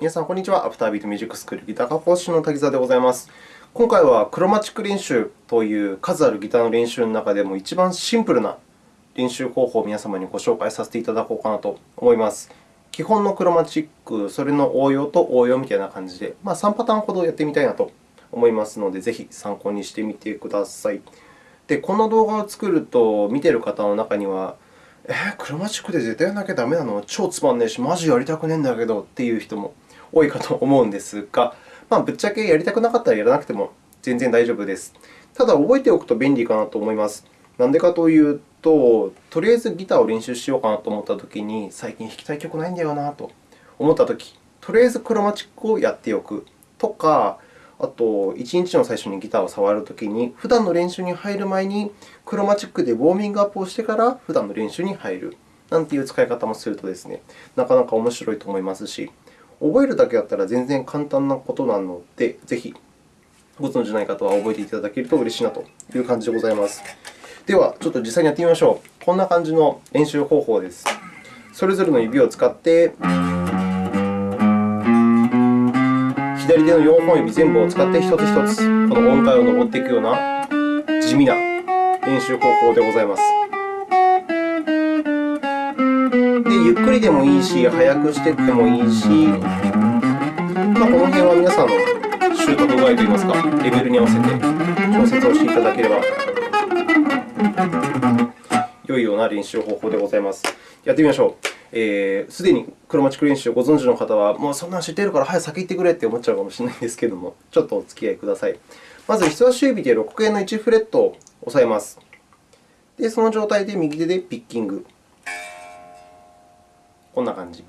皆さん、こんにちは。アフタービートミュージックスクールギター科講師の滝沢でございます。今回はクロマチック練習という数あるギターの練習の中でも一番シンプルな練習方法を皆様にご紹介させていただこうかなと思います。基本のクロマチック、それの応用と応用みたいな感じで、まあ、3パターンほどやってみたいなと思いますので、ぜひ参考にしてみてください。で、この動画を作ると、見ている方の中には、えー、クロマチックで絶対やらなきゃダメなの？超つまんねえし、マジやりたくねえんだけどっていう人も多いかと思うんですが、まあ、ぶっちゃけやりたくなかったらやらなくても全然大丈夫です。ただ、覚えておくと便利かなと思います。なんでかというと、とりあえずギターを練習しようかなと思ったときに、最近弾きたい曲ないんだよなと思ったとき、とりあえずクロマチックをやっておくとか、あと、1日の最初にギターを触るときに、普段の練習に入る前にクロマチックでウォーミングアップをしてから普段の練習に入るなんていう使い方もするとですね、なかなか面白いと思いますし、覚えるだけだったら全然簡単なことなので、ぜひご存じない方は覚えていただけると嬉しいなという感じでございます。では、ちょっと実際にやってみましょう。こんな感じの練習方法です。それぞれの指を使って、左手の4本指全部を使って一つ一つ、この音階を上っていくような地味な練習方法でございます。ゆっくりでもいいし、速くしていってもいいし、まあ、この辺は皆さんの習得具合といいますか、レベルに合わせて調節をしていただければ良いような練習方法でございます。やってみましょう。す、えー、で、にクロマチック練習をご存知の方は、もうそんなの知っているから早く先行ってくれって思っちゃうかもしれないんですけれども、ちょっとお付き合いください。まず、人差し指で6弦の1フレットを押さえます。で、その状態で右手でピッキング。こんな感じ。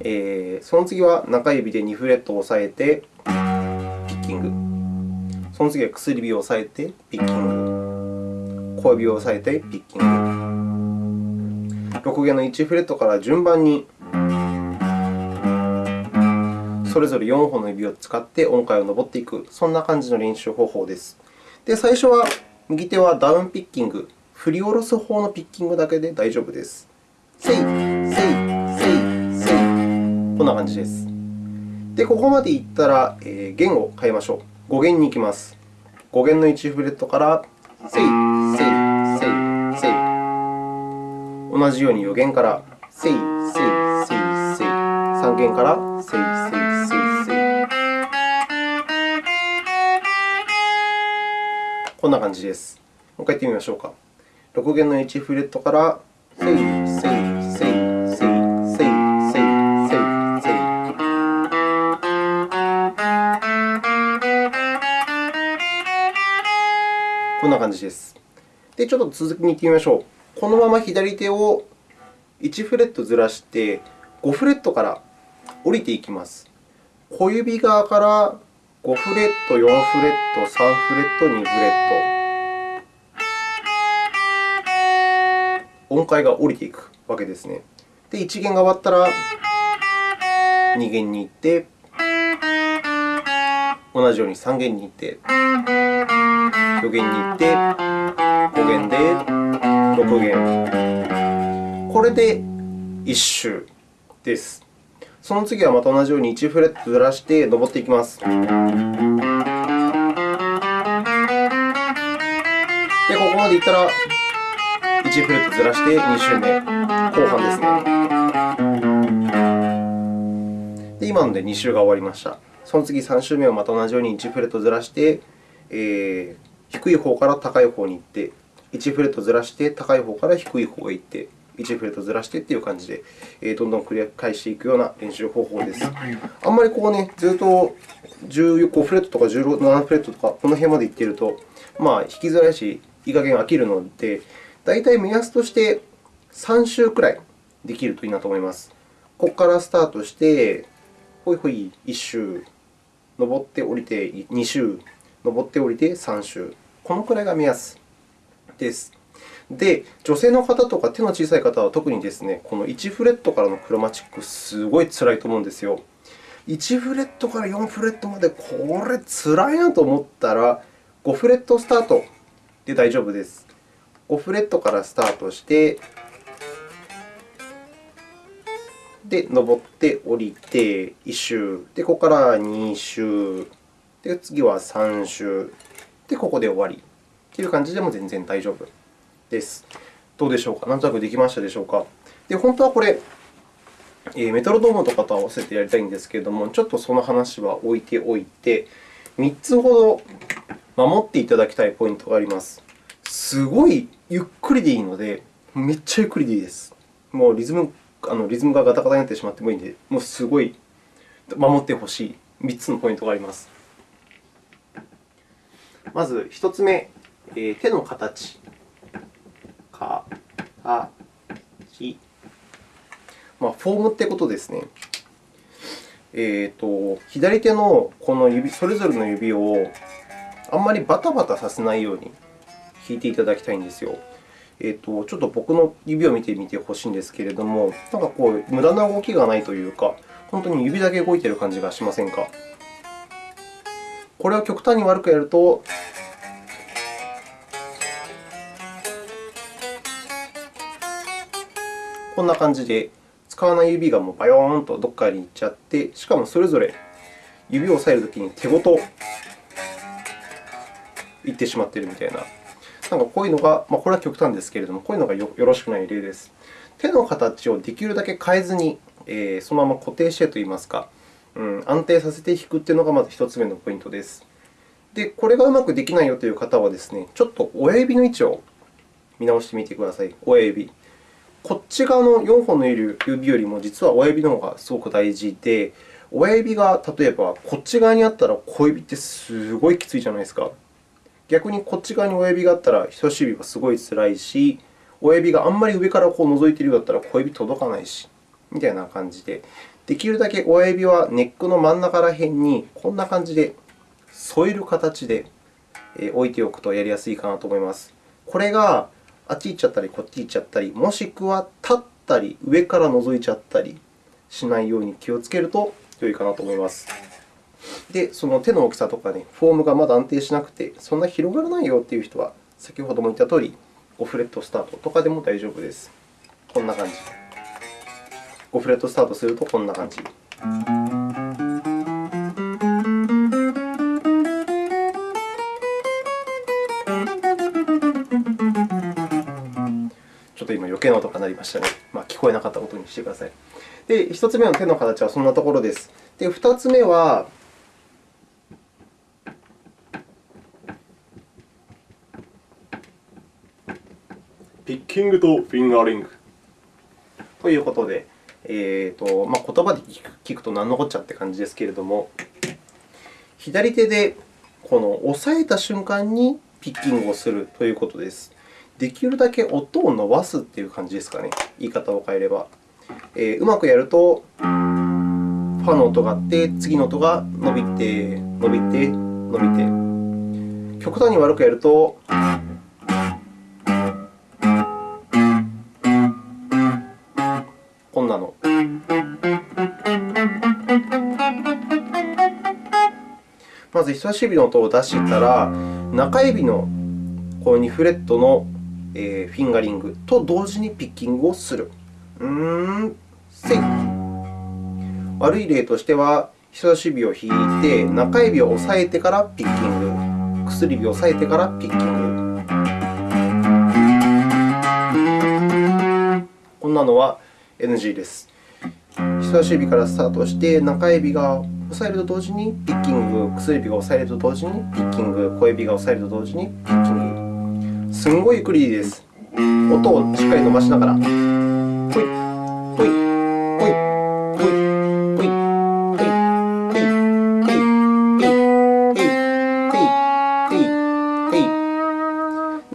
えー、その次は中指で2フレットを押さえて、ピッキング。その次は薬指を押さえて、ピッキング。小指を押さえて、ピッキング。6弦の1フレットから順番にそれぞれ4本の指を使って音階を上っていく、そんな感じの練習方法です。で、最初は右手はダウンピッキング、振り下ろす方のピッキングだけで大丈夫です。せい、こんな感じです。で、ここまでいったら、えー、弦を変えましょう。5弦に行きます。5弦の1フレットからせい、せい、せい、せい。同じように4弦からせい、せい、せい、せい。3弦からせい、せい、せい、せい。こんな感じです。もう一回やってみましょうか。6弦の1フレットからせい、せい、んな感じです。で、ちょっと続きに行ってみましょう。このまま左手を1フレットずらして5フレットから降りていきます。小指側から5フレット、4フレット、3フレット、2フレット。音階が降りていくわけですね。で、1弦が終わったら2弦に行って、同じように3弦に行って、4弦に行って、5弦で6弦。これで1周です。その次はまた同じように1フレットずらして上っていきます。で、ここまでいったら、1フレットずらして2周目、後半ですね。で、今ので2周が終わりました。その次3周目をまた同じように1フレットずらして、えー、低い方から高い方に行って、1フレットずらして高い方から低い方へ行って、1フレットずらしてという感じで、どんどん繰り返していくような練習方法です。あんまりこうね、ずっと15フレットとか17フレットとか、この辺までいっていると、まあ、弾きづらいし、いい加減飽きるので、大体目安として3周くらいできるといいなと思います。ここからスタートして、ほいほい1周、上って降りて2周、上って降りて3周。このくらいが目安です。で、女性の方とか手の小さい方は特にですね、この1フレットからのクロマチック、すごいつらいと思うんですよ。1フレットから4フレットまで、これつらいなと思ったら、5フレットスタートで大丈夫です。5フレットからスタートして、で、登って降りて1周。で、ここから2周。で、次は3周。で、ここで終わり。という感じでも全然大丈夫です。どうでしょうか？なんとなくできましたでしょうか？で、本当はこれ、メトロノームとかと合わせてやりたいんですけれども、ちょっとその話は置いておいて、3つほど守っていただきたいポイントがあります。すごいゆっくりでいいので、めっちゃゆっくりでいいです。もうリズムあのリズムがガタガタになってしまってもいいので、もうすごい守ってほしい3つのポイントがあります。まず1つ目、え、手の形。か、た、ち。まあ、フォームってことですね。えーと、左手のこの指それぞれの指をあんまりバタバタさせないように弾いていただきたいんですよ。えーと、ちょっと僕の指を見てみてほしいんですけれども、なんかこう、無駄な動きがないというか、本当に指だけ動いている感じがしませんか？これを極端に悪くやると、こんな感じで、使わない指がもうバヨーンとどこかに行っちゃって、しかもそれぞれ指を押さえるときに手ごと行ってしまっているみたいな。なんかこういうのが、まあ、これは極端ですけれども、こういうのがよろしくない例です。手の形をできるだけ変えずに、えー、そのまま固定してといいますか、うん、安定させて弾くというのがまず1つ目のポイントです。で、これがうまくできないよという方はですね、ちょっと親指の位置を見直してみてください。親指。こっち側の4本の指よりも、実は親指の方がすごく大事で、親指が例えばこっち側にあったら小指ってすごいきついじゃないですか。逆にこっち側に親指があったら人差し指はすごいつらいし、親指があんまり上からこう覗いているようだったら小指届かないし、みたいな感じで、できるだけ親指はネックの真ん中ら辺にこんな感じで添える形で置いておくとやりやすいかなと思います。これがあっち行っちゃったり、こっち行っちゃったり、もしくは立ったり、上から覗いちゃったりしないように気をつけると良いかなと思います。で、その手の大きさとか、ね、フォームがまだ安定しなくて、そんな広がらないよという人は、先ほども言ったとおり、5フレットスタートとかでも大丈夫です。こんな感じ。5フレットスタートするとこんな感じ。ちょっと今、余計な音が鳴りましたね。まあ、聞こえなかったことにしてください。で、1つ目の手の形はそんなところです。で、2つ目は、ピッキングとフィンガーリングということで、えーとまあ、言葉で聞くと何のこっちゃって感じですけれども、左手でこの押さえた瞬間にピッキングをするということです。できるだけ音を伸ばすという感じですかね、言い方を変えれば。えー、うまくやると、ファの音があって、次の音が伸びて、伸びて、伸びて。極端に悪くやると、まず、人差し指の音を出したら、中指のこの2フレットのフィンガリングと同時にピッキングをする。うーん、せい。悪い例としては、人差し指を引いて、中指を押さえてからピッキング、薬指を押さえてからピッキング。こんなのは NG です。人差し指からスタートして、中指が押さえると同時にピッキング、薬指が押さえると同時にピッキング、小指が押さえると同時にピッキング。すんごいゆっくりです。音をしっかり伸ばしながら。ほい、ほい、ほい、ほい、ほい、ほい、ほい、ほい、ほい、ほ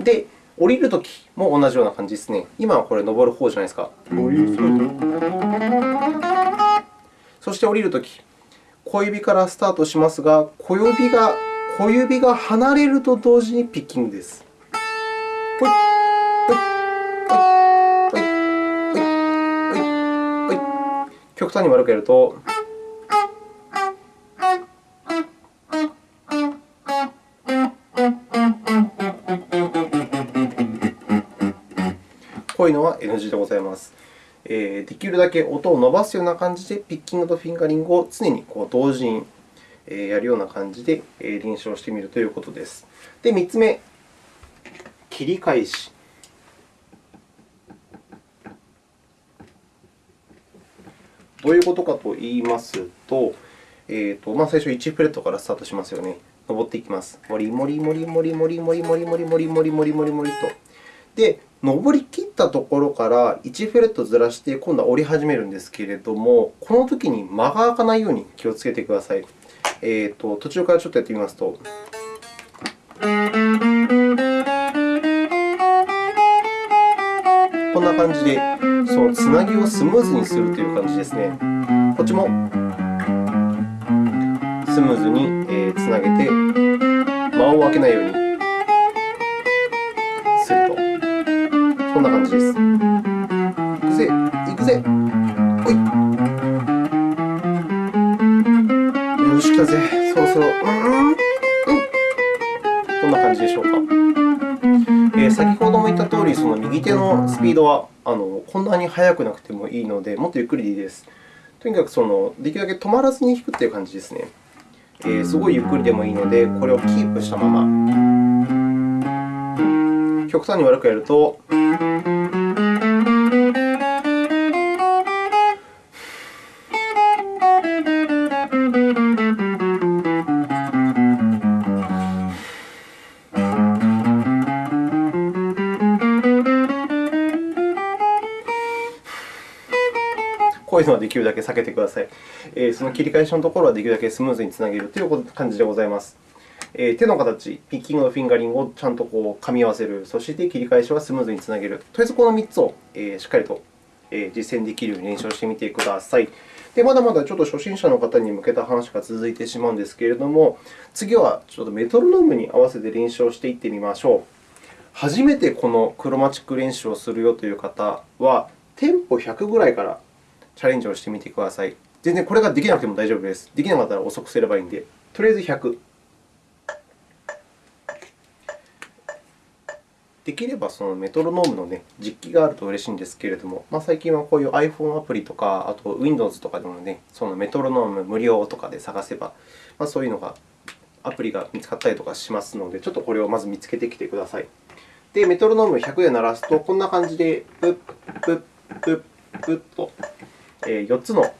い、で、降りるときも同じような感じですね。今はこれ登る方じゃないですか。そして降りるとき、小指からスタートしますが、小指が小指が離れると同時にピッキングです。極端に悪くやると、こういうのは NG でございます。できるだけ音を伸ばすような感じで、ピッキングとフィンガリングを常に同時にやるような感じで練習をしてみるということです。で、3つ目、切り返し。どういうことかといいますと、えーとまあ、最初1フレットからスタートしますよね。登っていきます。もりもりもりもりもりもりもりもりもりもりもりもりもりと。で、登り切ったところから1フレットずらして、今度は折り始めるんですけれども、このときに間が空かないように気をつけてください。えーと、途中からちょっとやってみますと。こんな感じで、そのつなぎをスムーズにするという感じですね。こっちもスムーズにつなげて、間を空けないようにこんな感じです。いくぜ、いくぜ、ほい。よし、来たぜ。そろそろ、うん、うん。こんな感じでしょうか。えー、先ほども言ったとおり、その右手のスピードはあのこんなに速くなくてもいいので、もっとゆっくりでいいです。とにかくそのできるだけ止まらずに弾くという感じですね。えー、すごいゆっくりでもいいので、これをキープしたまま。極端に悪くやると、こういうのはできるだけ避けてください。えー、その切り返しのところはできるだけスムーズにつなげるという感じでございます。えー、手の形、ピッキングとフィンガリングをちゃんとこう噛み合わせる、そして切り返しはスムーズにつなげる。とりあえずこの3つを、えー、しっかりと、え実践できるように練習してみてください。でまだまだちょっと初心者の方に向けた話が続いてしまうんですけれども、次はちょっとメトロノームに合わせて練習をしていってみましょう。初めてこのクロマチック練習をするよという方は、テンポ100ぐらいからチャレンジをしてみてください。全然これができなくても大丈夫です。できなかったら遅くすればいいので、とりあえず100。できればそのメトロノームの、ね、実機があると嬉しいんですけれども、まあ、最近はこういう iPhone アプリとか、あと Windows とかでも、ね、そのメトロノーム無料とかで探せば、まあ、そういうのがアプリが見つかったりとかしますので、ちょっとこれをまず見つけてきてください。で、メトロノーム100で鳴らすと、こんな感じで、プッ、プッ、プッ、プッと4つの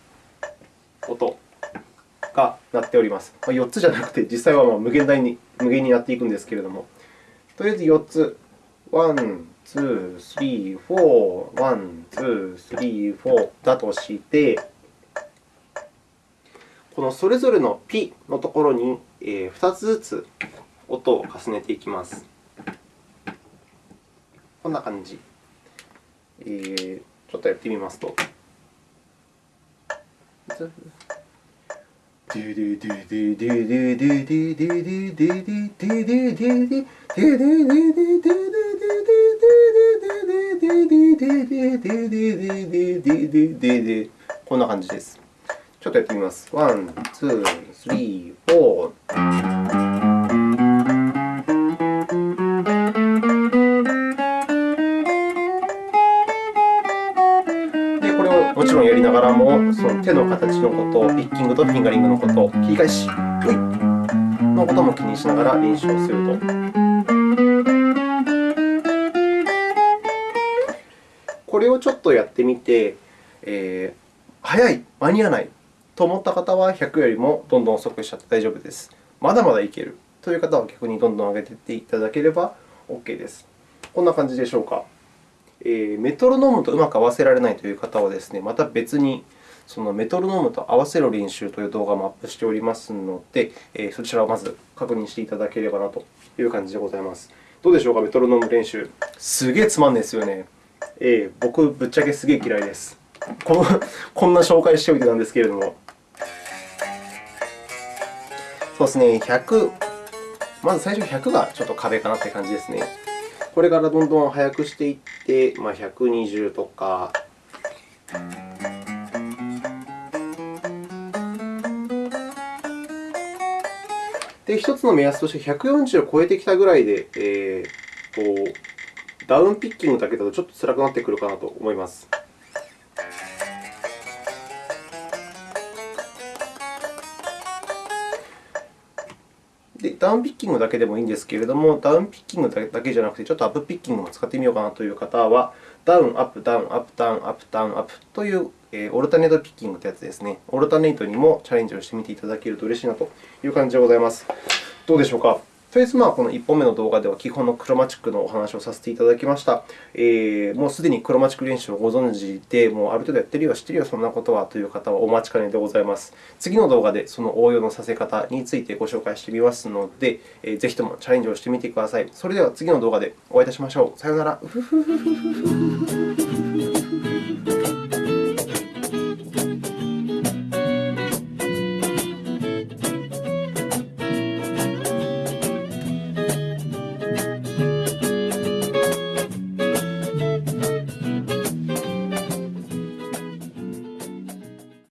音が鳴っております。4つじゃなくて、実際は無限大に無限になっていくんですけれども、とりあえず4つ、1、2、3、4、1、2、3、4だとして、このそれぞれのピのところに2つずつ音を重ねていきます。こんな感じ。えー、ちょっとやってみますと。ででででででででこんな感じです。ちょっとやってみます。ワン、ツー、スリー、フォー。もちろんやりながらも、その手の形のこと、ピッキングとフィンガリングのこと、切り返し、のことも気にしながら練習をすると。これをちょっとやってみて、えー、早い、間に合わないと思った方は、100よりもどんどん遅くしちゃって大丈夫です。まだまだいけるという方は逆にどんどん上げていっていただければ OK です。こんな感じでしょうか。えメトロノームとうまく合わせられないという方はですね、また別にそのメトロノームと合わせる練習という動画もアップしておりますので、えそちらをまず確認していただければなという感じでございます。どうでしょうか、メトロノーム練習。すげえつまんないですよね。えー、僕、ぶっちゃけすげえ嫌いです。この こんな紹介しておいてなんですけれども。そうですね、100、まず最初100がちょっと壁かなという感じですね。これからどんどん速くしていって、まあ、120とか。で、1つの目安として140を超えてきたぐらいで、えー、こうダウンピッキングだけだとちょっと辛くなってくるかなと思います。でダウンピッキングだけでもいいんですけれども、ダウンピッキングだけじゃなくて、ちょっとアップピッキングも使ってみようかなという方は、ダウン、アップ、ダウン、アップ、ダウン、アップ、ダウン、アップという、えー、オルタネートピッキングというやつですね。オルタネートにもチャレンジをしてみていただけると嬉しいなという感じでございます。どうでしょうか？とりあえず、まあ、この1本目の動画では基本のクロマチックのお話をさせていただきました。えー、もうすでにクロマチック練習をご存知で、もうある程度やってるよ、知ってるよ、そんなことはという方はお待ちかねでございます。次の動画でその応用のさせ方についてご紹介してみますので、えー、ぜひともチャレンジをしてみてください。それでは次の動画でお会いいたしましょう。さようなら。